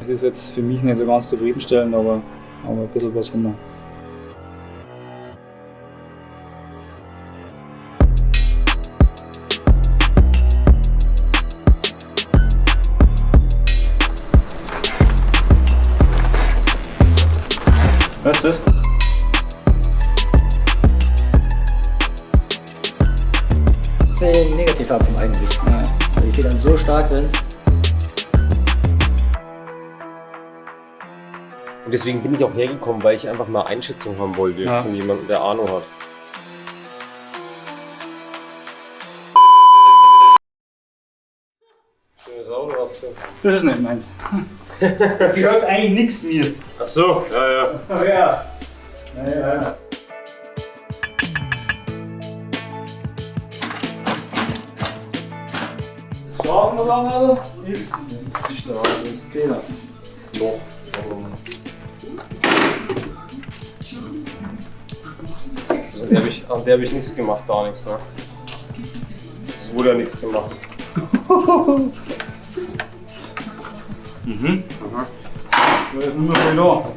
Das ist jetzt für mich nicht so ganz zufriedenstellend, aber, aber ein bisschen was haben wir. Was ist das? Das ist eine Negativfarbung eigentlich. Ja. Weil die Federn so stark sind. Und deswegen bin ich auch hergekommen, weil ich einfach mal Einschätzung haben wollte Ja. von jemandem, der Ahnung hat. Schöne Sau, oder was? Das ist nicht meins. Das gehört eigentlich nichts mir. Ach so, ja, ja. Ach ja. Ja, ja, ja. Schlafen wir lang, oder? Ist, das ist die Straße. Genau. Noch. An der habe ich, an der hab ich nichts gemacht, gar nichts, ne? Es wurde ja nichts gemacht. Mhm. Da ist nur noch.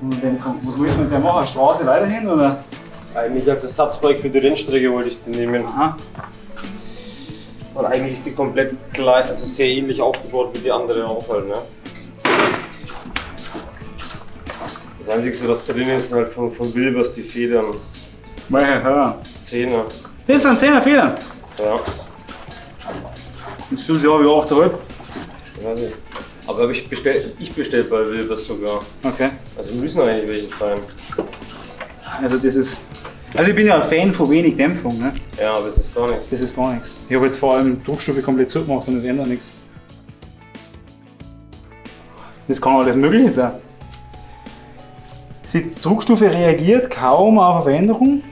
Und den, was willst du mit der machen? Straße weiterhin oder? Eigentlich als Ersatzbike für die Rennstrecke wollte ich den nehmen. Aha. Und eigentlich ist die komplett gleich, also sehr ähnlich aufgebaut wie die andere auch halt, ne? Das Einzige, was drin ist, halt von, von Wilbers die Federn. Welche Hör? Zehner. Das sind 10er Federn. Ja, Das fühlt sich an wie 8,5. ich weiß nicht. Aber hab ich bestellt, ich bestellt bei Wilbers sogar. Okay. Also müssen eigentlich welche sein. Also das ist. Also ich bin ja ein Fan von wenig Dämpfung, ne? Ja, aber es ist gar nichts. Das ist gar nichts. Ich habe jetzt vor allem Druckstufe komplett zugemacht und das ändert nichts. Das kann alles Mögliche sein. Die Druckstufe reagiert kaum auf eine Veränderung.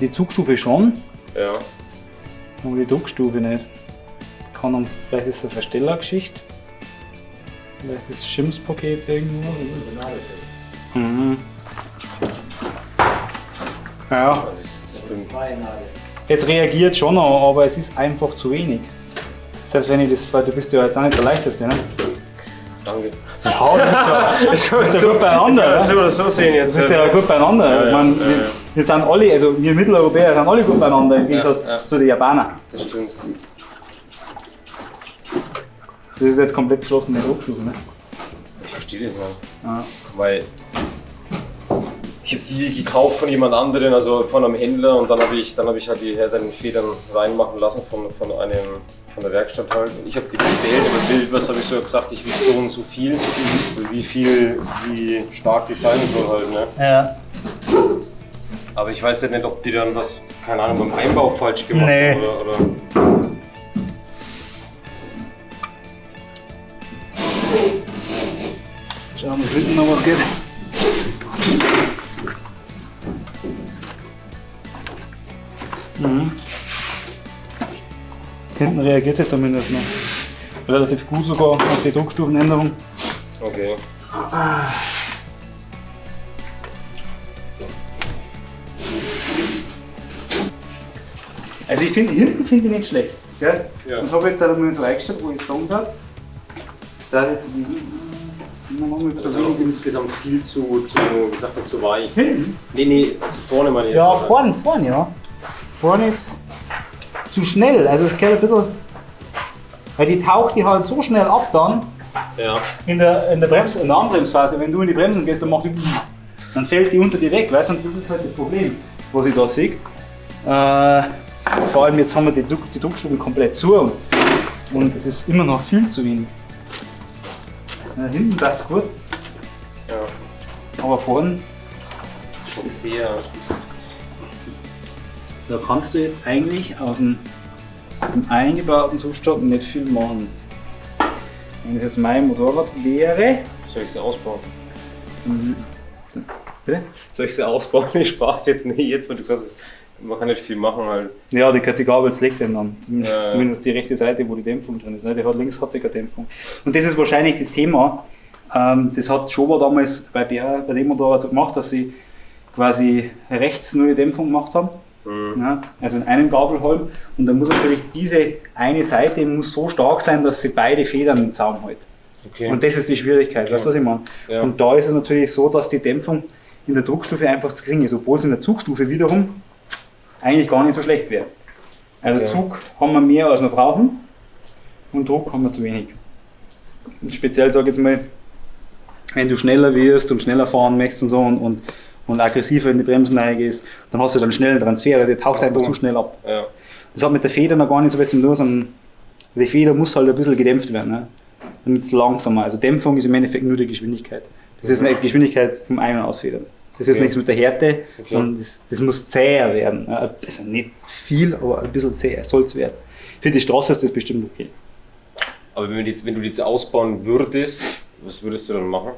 Die Zugstufe schon, Ja. aber die Druckstufe nicht. Kann dann, vielleicht ist es eine Verstellergeschichte. Vielleicht ist das Schims-Paket irgendwo. Mhm. Ja, Das ist für Zwei Nadel. es reagiert schon noch, aber es ist einfach zu wenig. Selbst wenn ich das, weil du bist ja jetzt auch nicht der leichteste, ne? Danke. Ja, Ich kann ja gut beieinander, ne? das so oder so sehen jetzt. Das ist ja gut beieinander. Ja, ja, meine, wir, wir sind alle, also wir Mitteleuropäer sind alle gut beieinander im Gegensatz zu den Japanern. Das stimmt. Das ist jetzt komplett geschlossene Druckstufe, ne? Ich verstehe das nicht. Ja. Weil ich habe die gekauft von jemand anderen, also von einem Händler und dann habe ich, dann hab ich halt die härteren Federn reinmachen lassen von, von, einem, von der Werkstatt halt. Und ich habe die bestellt, aber Bild, was habe ich so gesagt, ich will so und so viel, wie viel, wie stark die sein soll halt. Ne? Ja. Aber ich weiß ja nicht, ob die dann was, keine Ahnung, beim Einbau falsch gemacht Nee. haben oder, oder. Schauen wir, ob hinten noch was geht. Reagiert es jetzt zumindest noch. Relativ gut sogar auf die Druckstufenänderung. Okay. Also ich finde, hinten finde ich nicht schlecht. Gell? Ja. Das habe ich jetzt einmal so eingestellt, wo ich sagen habe. Da jetzt die noch mal ein Das ist auch wenig. insgesamt viel zu, zu, wie sagt man, zu weich. Hinten? Nee, nee, also vorne meine ich Ja, jetzt. vorne, vorne, ja. Vorne ist zu schnell. Also es geht ein bisschen. Weil die taucht die halt so schnell ab dann Ja. in der, in der, Brems, in der Anbremsphase. Wenn du in die Bremsen gehst, dann macht die. Dann fällt die unter dir weg, weißt du? Und das ist halt das Problem, was ich da sehe. Äh, vor allem jetzt haben wir die, Druck, die Druckstufen komplett zu und, es ist immer noch viel zu wenig. Ja, hinten das gut, Ja. aber vorne, Schon sehr. Da kannst du jetzt eigentlich aus dem, dem eingebauten Zustand nicht viel machen. Wenn das jetzt mein Motorrad wäre, Soll ich sie ausbauen? bitte? Soll ich sie ausbauen? Ich Spaß jetzt nicht. Jetzt, wenn du gesagt hast, man kann nicht viel machen halt. Ja, die, die Gabel legt den dann. Zumindest, Ja, ja. zumindest die rechte Seite, wo die Dämpfung drin ist. ne? Die hat links hat sie keine Dämpfung. Und das ist wahrscheinlich das Thema. Ähm, das hat Schober damals bei, der, bei dem Motorrad so gemacht, dass sie quasi rechts nur die Dämpfung gemacht haben. Mhm. Ja, also in einem Gabelholm. Und dann muss natürlich diese eine Seite muss so stark sein, dass sie beide Federn im Zaum hält. Okay. Und das ist die Schwierigkeit, weißt du, was ich meine? Ja. Und da ist es natürlich so, dass die Dämpfung in der Druckstufe einfach zu gering ist, obwohl es in der Zugstufe wiederum eigentlich gar nicht so schlecht wäre. Also Ja. Zug haben wir mehr, als wir brauchen und Druck haben wir zu wenig. Und speziell sage ich jetzt mal, wenn du schneller wirst und schneller fahren möchtest und so und, und, und aggressiver in die Bremsen reingehst, dann hast du dann schnell einen Transfer, der taucht einfach zu schnell ab. Ja. Das hat mit der Feder noch gar nicht so viel zu tun, sondern die Feder muss halt ein bisschen gedämpft werden, ne? damit es langsamer. Also Dämpfung ist im Endeffekt nur die Geschwindigkeit. Das ist die Geschwindigkeit vom Ein- und Ausfedern. Das ist Okay. nichts mit der Härte, Okay. sondern das, das muss zäher werden. ne? Also nicht viel, aber ein bisschen zäher soll es werden. Für die Straße ist das bestimmt okay. Aber wenn, jetzt, wenn du jetzt ausbauen würdest, was würdest du dann machen?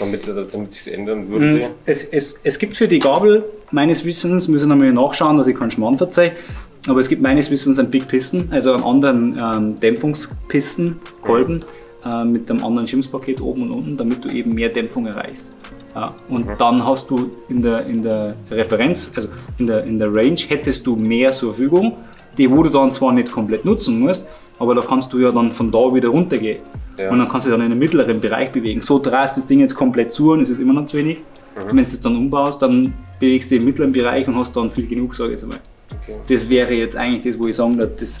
Damit, damit sich ändern würde? Und Es, es, es gibt für die Gabel meines Wissens, muss ich nochmal nachschauen, dass ich keinen Schmarrn verzeihe, aber es gibt meines Wissens einen Big Piston, also einen anderen ähm, Dämpfungspisten, Kolben, äh, mit einem anderen Schimpfpaket oben und unten, damit du eben mehr Dämpfung erreichst. Ja, und dann hast du in der, in der Referenz, also in der, in der Range, hättest du mehr zur Verfügung, die wo du dann zwar nicht komplett nutzen musst, aber da kannst du ja dann von da wieder runtergehen. Ja. Und dann kannst du dich dann in den mittleren Bereich bewegen. So drehst du das Ding jetzt komplett zu und es ist immer noch zu wenig. Wenn du es dann umbaust, dann bewegst du dich im mittleren Bereich und hast dann viel genug, sage ich jetzt einmal. Okay. Das wäre jetzt eigentlich das, wo ich sagen würde, das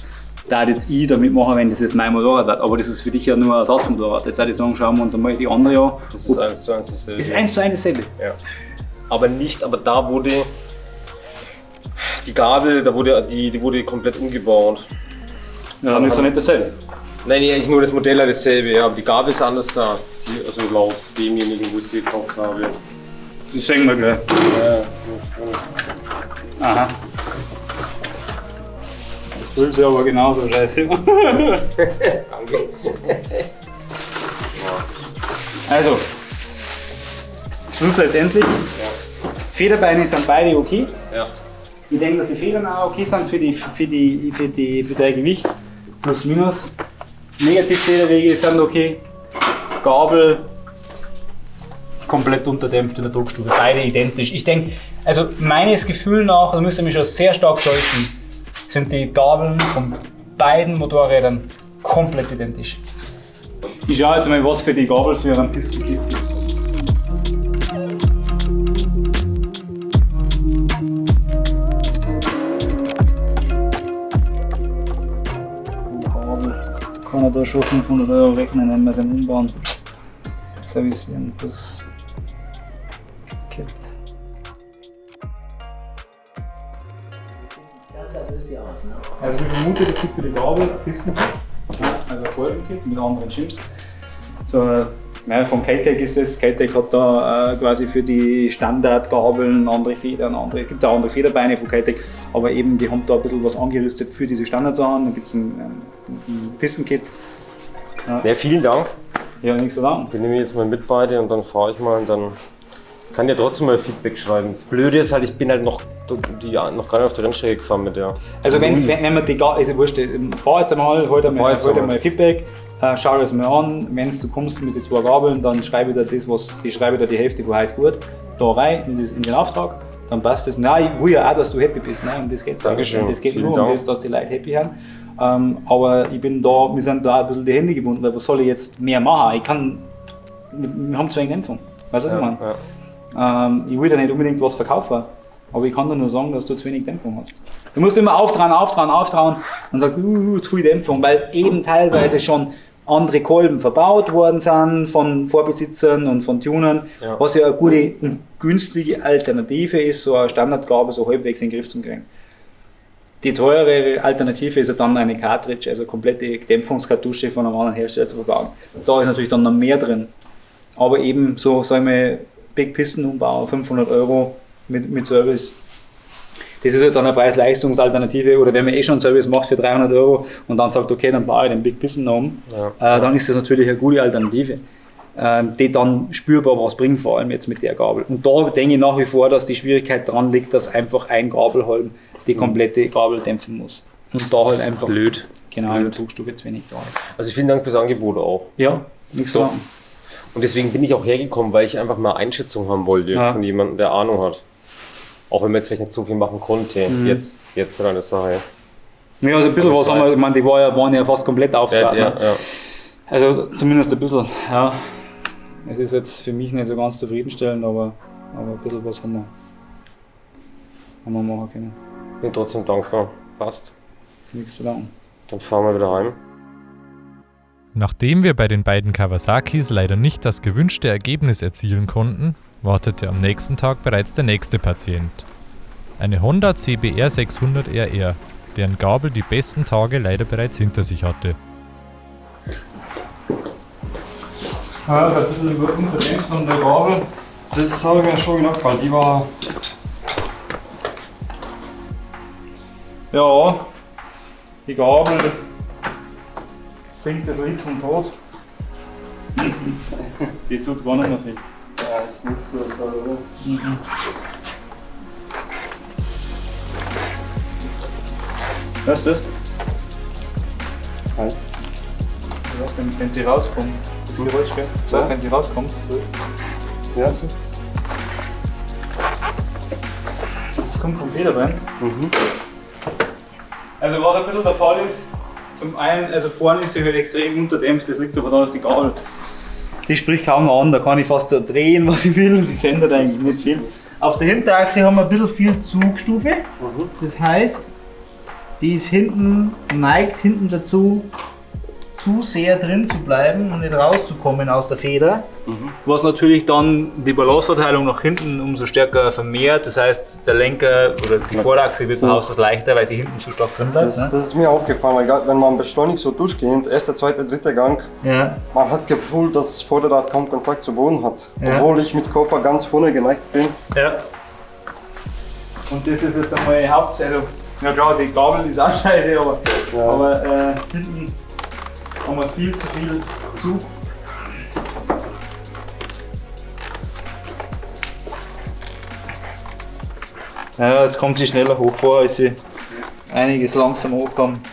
da jetzt ich damit machen, wenn das jetzt mein Motorrad wird. Aber das ist für dich ja nur ein Ersatzmotorrad. Jetzt würde ich sagen, schauen wir uns einmal die andere an. Das ist eins zu eins dasselbe. Das ist eins zu eins dasselbe. Ja. Aber nicht, aber da wurde die Gabel, da wurde die, die wurde komplett umgebaut. Ja, dann ist doch nicht dasselbe. Nein, eigentlich nur das Modell ist dasselbe, ja, aber die Gabel ist anders da. Die, also laut demjenigen, wo ich sie gekauft habe. Das sehen wir gleich. Ja, Aha. Das fühlt sich aber genauso scheiße. danke. Also, Schluss letztendlich. Federbeine sind beide okay. Ja. Ich denke, dass die Federn auch okay sind für, die, für, die, für, die, für dein Gewicht. Plus, minus. Negativfederwege sind okay. Gabel komplett unterdämpft in der Druckstufe. Beide identisch. Ich denke, also meines Gefühl nach, da müsste mich schon sehr stark täuschen, sind die Gabeln von beiden Motorrädern komplett identisch. Ich schaue jetzt mal, was für die Gabel für einen Pisten gibt. Er da schon 500 Euro rechnen, wenn wir es umbauen. Servicieren plus Kit. Also ich vermute, das gibt für die Gabel ein bisschen also ein Kolbenkit mit anderen Chips. So, äh, ja, von K-Tech ist das. K-Tech hat da äh, quasi für die Standardgabeln andere Federn, andere, es gibt auch andere Federbeine von K-Tech, aber eben die haben da ein bisschen was angerüstet für diese Standardsachen. Dann gibt es ein, ein, ein Pistenkit. Ja, vielen Dank. Ja, nichts zu sagen. Die nehme ich jetzt mal mit beide und dann fahre ich mal und dann kann ja trotzdem mal Feedback schreiben. Das Blöde ist halt, ich bin halt noch, die, noch gar nicht auf der Rennstrecke gefahren mit der. Also wenn's, wenn, wenn man die gar, also wurscht, fahr jetzt einmal, hol dir mal, hol dir mal Feedback, äh, schau dir das mal an, wenn du kommst mit den zwei Gabeln, dann schreibe ich dir das, was, ich schreibe dir die Hälfte von heute gut, da rein in, das, in den Auftrag, dann passt das. Nein, ich will ja auch, dass du happy bist, ne? um das geht Dankeschön. Es geht Vielen nur um das, dass die Leute happy sind. Ähm, aber ich bin da, wir sind da ein bisschen die Hände gebunden, weil was soll ich jetzt mehr machen? Ich kann, wir, haben zu wenig Dämpfung, weißt du, was ich meine? Ja. Ähm, ich will da nicht unbedingt was verkaufen, aber ich kann dir nur sagen, dass du zu wenig Dämpfung hast. Du musst immer auftrauen, auftrauen, auftrauen und sagst, uh, zu viel Dämpfung, weil eben teilweise schon andere Kolben verbaut worden sind von Vorbesitzern und von Tunern, Ja. was ja eine gute und günstige Alternative ist, so eine Standardgabe so halbwegs in den Griff zu kriegen. Die teure Alternative ist ja dann eine Cartridge, also eine komplette Dämpfungskartusche von einem anderen Hersteller zu verbauen. Da ist natürlich dann noch mehr drin. Aber eben so, sagen wir, Big Piston Umbau, 500 Euro mit, mit Service. Das ist halt dann eine Preis-Leistungs-Alternative. Oder wenn man eh schon einen Service macht für 300 Euro und dann sagt, okay, dann baue ich den Big Piston um, Ja. äh, dann ist das natürlich eine gute Alternative, ähm, die dann spürbar was bringt, vor allem jetzt mit der Gabel. Und da denke ich nach wie vor, dass die Schwierigkeit dran liegt, dass einfach ein Gabelholm die komplette Gabel dämpfen muss. Und da halt einfach Blöd. genau in der Zugstufe zu wenig da ist. Also vielen Dank fürs Angebot auch. Ja, nichts zu Doch. Und deswegen bin ich auch hergekommen, weil ich einfach mal Einschätzung haben wollte Ja. von jemandem, der Ahnung hat. Auch wenn man jetzt vielleicht nicht so viel machen konnte. Mhm. Jetzt, jetzt halt eine Sache. Ja, also ein bisschen was haben wir, ich meine, die war ja, waren ja fast komplett Ja, aufgetragen. ja, ne? ja. Also zumindest ein bisschen, ja. Es ist jetzt für mich nicht so ganz zufriedenstellend, aber, aber ein bisschen was haben wir, haben wir machen können. Bin trotzdem dankbar. Passt. Nichts zu danken. Dann fahren wir wieder heim. Nachdem wir bei den beiden Kawasakis leider nicht das gewünschte Ergebnis erzielen konnten, wartete am nächsten Tag bereits der nächste Patient. Eine Honda CBR 600 RR, deren Gabel die besten Tage leider bereits hinter sich hatte. Ja, ein bisschen unverdämpft von der Gabel. Das habe ich mir schon gedacht, weil die war. Ja, die Gabel singt das Lied vom Tod. die tut gar nicht mehr viel. Ja, ist nicht so toll, oder? Was ist das? Heiß. Ja, wenn, wenn sie rauskommt. Das Geräusch, gell? So, Ja. wenn sie rauskommt. Ja. Das kommt vom Federbein. Mhm. Also was ein bisschen der Fall ist, zum einen, also vorne ist sie halt extrem unterdämpft, das liegt aber daran, dass die Gabel, die spricht kaum an, da kann ich fast drehen, was ich will, die sendet eigentlich nicht viel. Auf der Hinterachse haben wir ein bisschen viel Zugstufe, das heißt, die ist hinten, neigt hinten dazu, zu sehr drin zu bleiben und nicht rauszukommen aus der Feder. Was natürlich dann die Balanceverteilung nach hinten umso stärker vermehrt. Das heißt, der Lenker oder die Vorderachse wird von Haus aus leichter, weil sie hinten zu stark drin bleibt. Das, ne? das ist mir aufgefallen, weil grad wenn man beschleunigt so durchgehend, erster, zweiter, dritter Gang, Ja. man hat das Gefühl, dass das Vorderrad kaum Kontakt zu Boden hat. Ja. Obwohl ich mit Körper ganz vorne geneigt bin. ja. Und das ist jetzt einmal Haupt. Also, ja klar, die Gabel ist auch scheiße, aber, Ja. aber äh, hinten wir viel zu viel Zug. Ja, jetzt kommt sie schneller hoch vor, als sie einiges langsam hochkommt.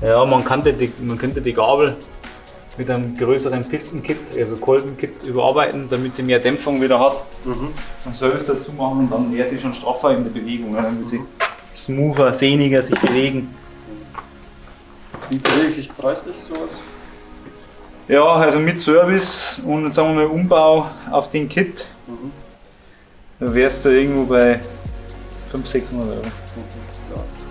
Ja, man könnte die, man könnte die Gabel mit einem größeren Pistenkit, also Kolbenkit, überarbeiten, damit sie mehr Dämpfung wieder hat. Und Service dazu machen und dann wäre sie schon straffer in der Bewegung. wird sie smoother, sehniger sich bewegen. Wie bewegt sich preislich sowas? Ja, also mit Service und jetzt sagen wir mal Umbau auf den Kit, da wärst du irgendwo bei 500, 600 Euro.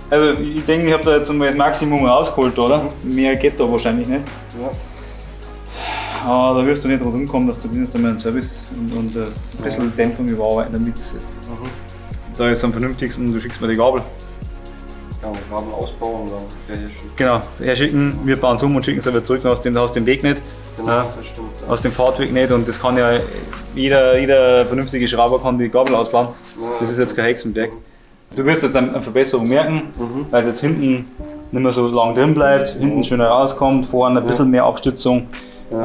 Also ich denke, ich habe da jetzt einmal das Maximum rausgeholt, oder? Mehr geht da wahrscheinlich nicht. Ja. Aber da wirst du nicht drum kommen, dass du mindestens einmal einen Service und, und äh, ein bisschen Dämpfung überarbeiten, damit da ist am vernünftigsten und du schickst mir die Gabel. Ja, wir haben Ausbau und dann wäre hier schon. Genau, herschicken, wir bauen es um und schicken es wieder zurück, dann hast du den, hast den Weg nicht. Genau, Ja. das stimmt. Ja. aus dem Fahrtweg nicht und das kann ja jeder, jeder vernünftige Schrauber kann die Gabel ausbauen. Das ist jetzt kein Hexenwerk. Du wirst jetzt eine Verbesserung merken, weil es jetzt hinten nicht mehr so lang drin bleibt, hinten schöner rauskommt, vorne ein bisschen mehr Abstützung. Äh,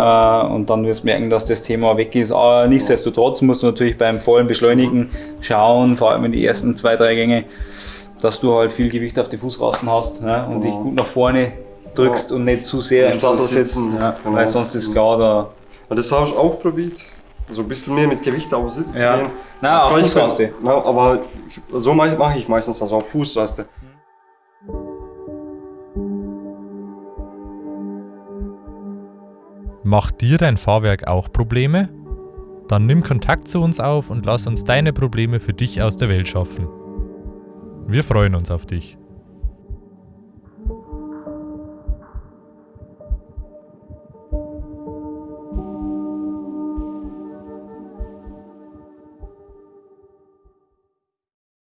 und dann wirst du merken, dass das Thema weg ist. Aber nichtsdestotrotz musst du natürlich beim vollen Beschleunigen schauen, vor allem in die ersten zwei, drei Gänge, dass du halt viel Gewicht auf die Fußrasten hast ne? und dich gut nach vorne drückst und nicht zu sehr im Sattel sitzt. sitzen, Ja, genau. Weil sonst ist klar, da Und das habe ich auch probiert. So ein bisschen mehr mit Gewicht auf den Sitz Ja. zu gehen. Na, auf Fußraste. kann- Ja, aber so mache mache ich meistens also auf Fußraste. Macht dir dein Fahrwerk auch Probleme? Dann nimm Kontakt zu uns auf und lass uns deine Probleme für dich aus der Welt schaffen. Wir freuen uns auf dich.